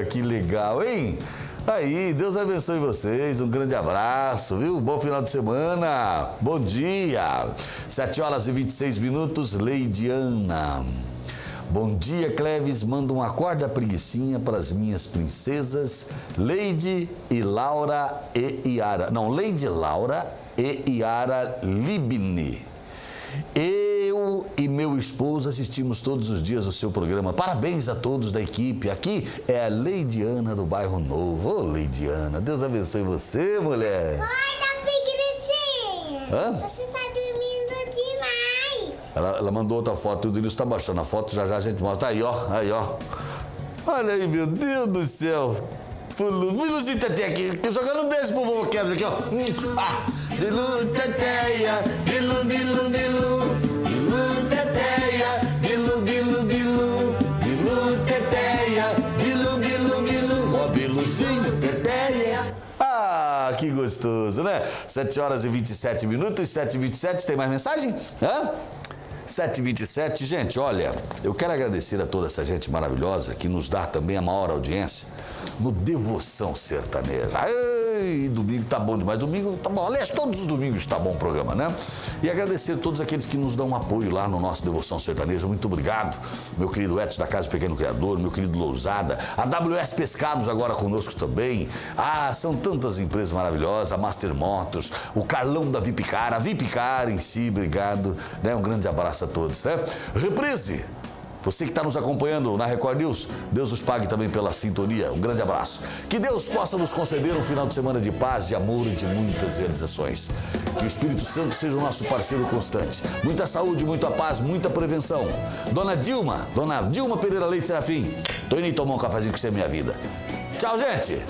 que legal, hein? Aí, Deus abençoe vocês, um grande abraço, viu? Bom final de semana, bom dia. 7 horas e 26 minutos, Leidiana. Bom dia, Cleves. Manda um acorda preguiçinha para as minhas princesas, Leide e Laura e Iara. Não, Leide Laura e Iara Libni. Eu e meu esposo assistimos todos os dias o seu programa. Parabéns a todos da equipe. Aqui é a Leidiana do Bairro Novo. Ô, Leidiana, Deus abençoe você, mulher. Acorda, preguiçinha. Hã? Você tá dormindo demais. Ela, ela mandou outra foto, tudo isso está baixando a foto, já já a gente mostra. Aí, ó, aí, ó. Olha aí, meu Deus do céu. Biluzinho Teté aqui, jogando um beijo pro vovô Kevin aqui, ó. Ah, Bilu Teteia, Bilu, Bilu, Bilu. Bilu Biluzinho Teteia. Ah, que gostoso, né? 7 horas e 27 minutos, 7 e 27 tem mais mensagem? Hã? 727, gente, olha, eu quero agradecer a toda essa gente maravilhosa que nos dá também a maior audiência no Devoção Sertaneja. Ei, domingo tá bom demais, domingo tá bom, aliás, todos os domingos tá bom o programa, né? E agradecer a todos aqueles que nos dão um apoio lá no nosso Devoção Sertaneja, muito obrigado, meu querido Edson da Casa do Pequeno Criador, meu querido Lousada, a WS Pescados agora conosco também, ah, são tantas empresas maravilhosas, a Master Motors, o Carlão da Vipcar, a Vipcar em si, obrigado, né? Um grande abraço a todos, né? Reprise! Você que está nos acompanhando na Record News, Deus os pague também pela sintonia. Um grande abraço. Que Deus possa nos conceder um final de semana de paz, de amor e de muitas realizações. Que o Espírito Santo seja o nosso parceiro constante. Muita saúde, muita paz, muita prevenção. Dona Dilma, Dona Dilma Pereira Leite Serafim, tô indo tomar um cafezinho com você, minha vida. Tchau, gente!